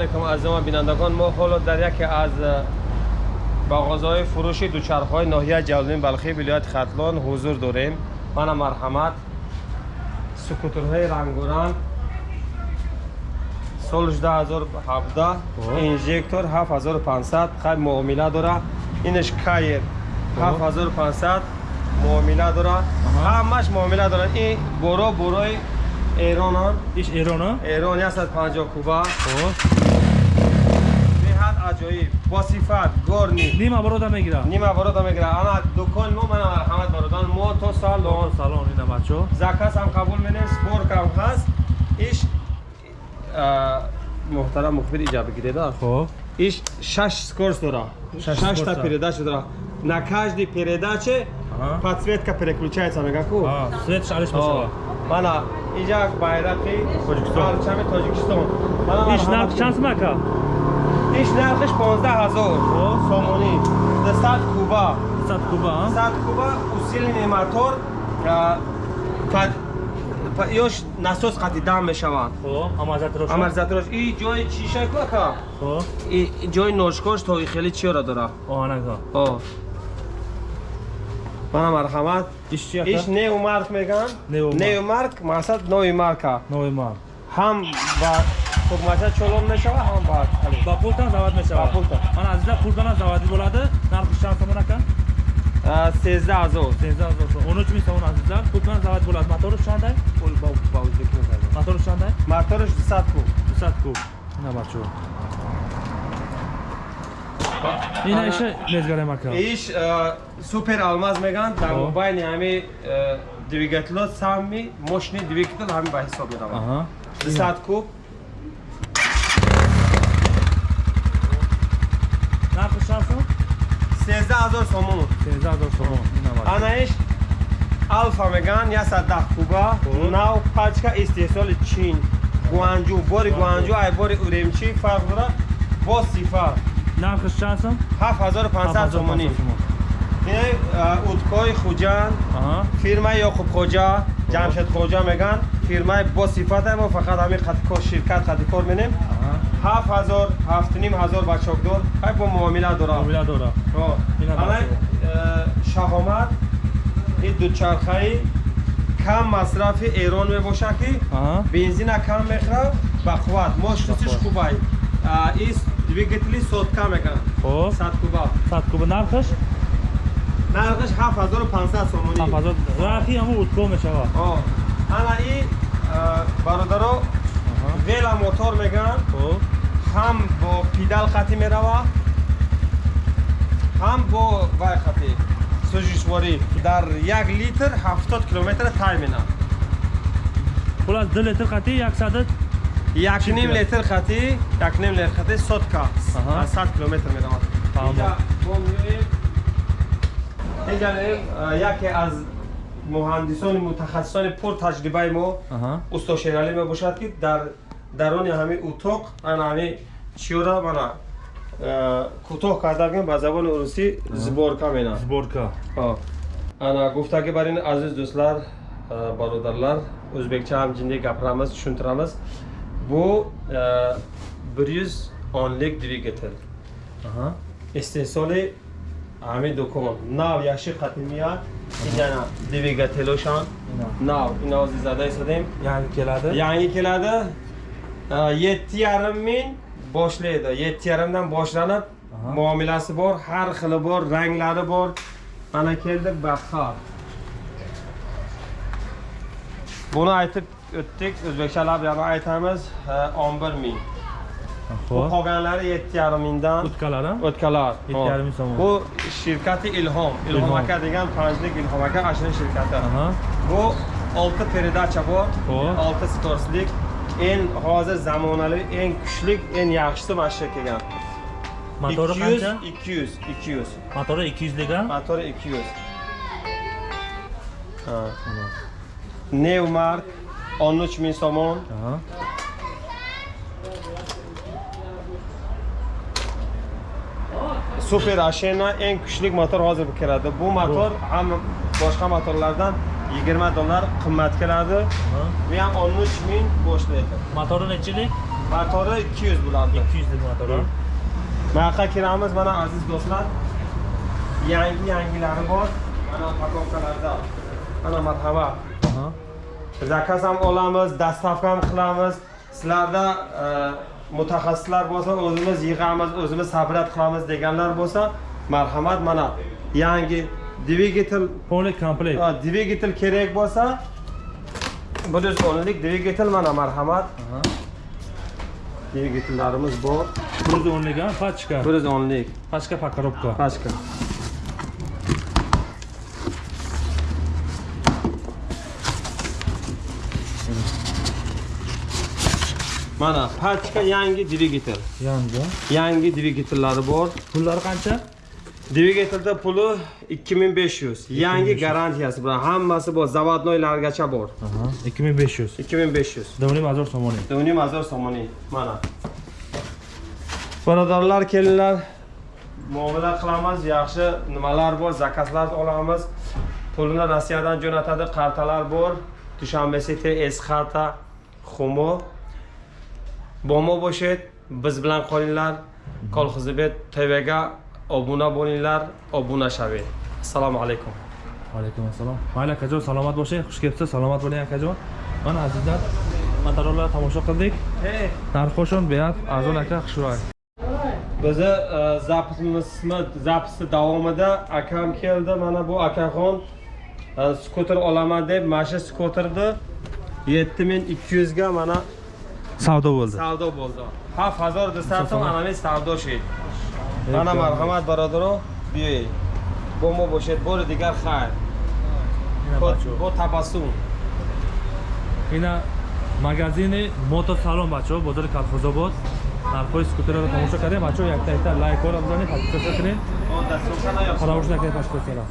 алайкум азизон бинандагон мо ҳоло дар яке аз бағозҳои фурӯши дучархҳои ноҳияи ҷалолиддин балхи вилояти хатлон ҳузур дорем. Мана марҳамат. Скутерҳои рангуранг соли 2017 инжектор 7500 хай муомила дора. Инаш каер 7500 муомила дора. Ҳамаш муомила дора. Ин боро борои эронан. Иш эрона эрон 150 куба аҷоиб бо сифат горни. Нима барода мегира нима ворода мегира ана дукони мо мана марҳамат бародан мо то салон салон ина бачо. Заказ ҳам қабул менем сборкам ҳаст. Иш муҳтарам мухбир иҷа бигиреда хоб. Иш шаш скорост дора Шаш шашта передача дора на каждой передаче подсветка переключается мегаку свет шалиш мешава мана иҷа байрақи Тоҷикистон. парчами тоҷикистон. Иш ки- чанд мака иш нархиш 15000 О. сомонӣ. 100 куба. 100 куба 100 куба усилени мотор пад- па- ёш насос қати дам мешаванд хоб амазатрош амарзатрош. И ҷои чишак мака хоб и ҷои ношкош то хеле чиёра дора? Оҳанага о мана марҳамат иш чи иш неу марк меган Неу марк. неу марк мақсад нови марка. Нови мар ҳам ба хугмача чолон мешава ҳам ба али. ба пултан завод мешава? Ба пултан. ман азиза пултана заводӣ bo'ladi нархи чанд сомон ака? А, 13000 13000 сом 13000 сомон азиза пултана завод bo'ladi мотори чандай? Пул ба ба o'zbek назар. мотори чандай? Моториш 200 куб 200 куб ина бачо. Ина иша мезгарем ака иш а, супер алмаз меган. Дар О. байни ҳами а, двигатело сами мошини двигател ҳами ба ҳисоб меравад аҳа. 200 куб нархи чанд сом 13000 сомон. 13000 сомон. Анаиш алфа меган 110 куба. Нав пачка истеҳсоли чин. Гуанҷу бори гуанҷу. Ай бори уремчи фарқ дора бо сифа. Нархи чанд сом? 7500 сомонӣ. ин уткои хуҷанд фирмаи ёқуб хоҷа ҷамшед хоҷа меган фирмаи бо сифата мо фақат ҳами қатикор ширкат қатикор менем аҳа ҳафт ҳазор ҳафтним ҳазор ба чокдор ай бо муомила дора муомила дора Ина ҳамай шаҳомат ин дучархаи кам масрафи эрон мебошад ки аҳа бензина кам мехӯрад ба қувват мощностиш Ба қувват. хубай ин двигатели сотка мекан хоб 100 куба 100 куб нархиш нархиш 7500 сомонӣ. 7000 рахи ҳамо утко мешава О, ана и бародаро вела мотор меган хоб ҳам бо пидал қатӣ мерава. Ҳам бо вай қатӣ сӯзишворӣ дар як литр 70 километр тай менам хулас 2 литр қати 100 якним кило? литр қатӣ якним литр қатӣ сотка Аҳа. 100 километр менамад Тамом. Инҷа меоем яке аз муҳандисони мутахассисони пур таҷрибаи мо усто шералӣ мебошад ки дар даруни ҳамин утоқ ана ҳамин чиёра мана э, кӯтоҳ карда бигӯем ба забони урусӣ зборка менам сборка ана гуфтаги бар ин азиз дӯстлар э, бародарлар ӯзбекча ҳам ҷинде гапирамиз чунтирамиз бу э, брюз онлик همه دکمه ناو یا شی قطیمی ها اینجا دیویگه تلوشان ناو این آزی زده ایسادیم یعنی keladi yangi keladi yetti yarim ming boshlaydi yetti yarimdan boshlanib muomalasi bor har xili bor ranglari bor. Mana keldi bahor buni aytib o'tdik o'zbekchalab yana aytamiz o'n bir ming bu xo'p qolganlari yetti yarim mingdan utkalar ha o'tkalar Yetti yarim ming so'm. bu shirkati ilhom ilhom Ilhom. aka degan panjlik ilhom aka ana shuni shirkati aҳа Bu 6 передача bor. Xo'p. 6 skorostlik. En hozir zamonaviy, eng kuchli, en yaxshisi mana shu kelgan. motori 200, qancha 200, 200. motori 200 lik ha Motori 200. Ha. New Mark 13000 somon. Super Ashena eng kuchli motor hozir bu keladi. Bu motor ham boshqa motorlardan 20 dollar qimmat keladi. Bu ham 13000 boshlaydi. motori nechilik мотори 200 буланд 200 дил мотора. мақа кирамиз mana aziz do'stlar yangi yangilari bor mana pakovkalarda mana marhamat Aha. zakaz ham olamiz dastavka ham qilamiz sizlarda e, mutaxassislar bo'lsa o'zimiz yig'amiz o'zimiz sabrat qilamiz deganlar bo'lsa marhamat mana. Yangi dvigatel Полный комплект. e, dvigatel kerak bo'lsa bir yuz o'nlik dvigatel mana marhamat. Dvigatellarimiz bor. 110 ga pachka. bir yuz o'nlik. Pachka pakorovka. pashka mana pachka yangi dvigatel Yangi. yangi dvigatellari bor. Pullari qancha? dvigatelda puli 2500 yangi garantiyasi bilan hammasi bor. Zavodnoylargacha bor. Aha. 2500. 2500 Davrim azor somoni. do'nim azor somoni. Mana. Birodarlar kelinglar muomala qilamiz. Yaxshi. Nimalar bor? Zakazlar olamiz. Pulni rossiyadan jo'natadi. Qartalar bor. Dushanbe city es xarta xumo bomo bo'lishid biz bilan qolinglar kolxozibet tvga obuna bo'linglar obuna shaving assalomu alaykum Alaykum assalom. Mayli akajon salomat bo'ling, xush kelibsiz. Salomat bo'ling akajon. Mana azizlar, motorlarni tomosha qildik. Narxoshon beat arzon aka xushroy. bizni e, zapisimizni zapisni davomida akam keldi mana bu akaxon e, skuter olaman deb mana shu skuterni 7200 ga mana Savdo bo'ldi. savdo bo'ldi. 7000 desatım ana men savdo shid mana marhamat barodaro biyay bomo boshad bori digar xayr. Bu tabassum. Ина магазини мотоsalon бачо бозори Калхозобод. Нархои скутерро тамошо кардем. Бачо як та лайк ора бизанед, подписаться кунед. o dasturxona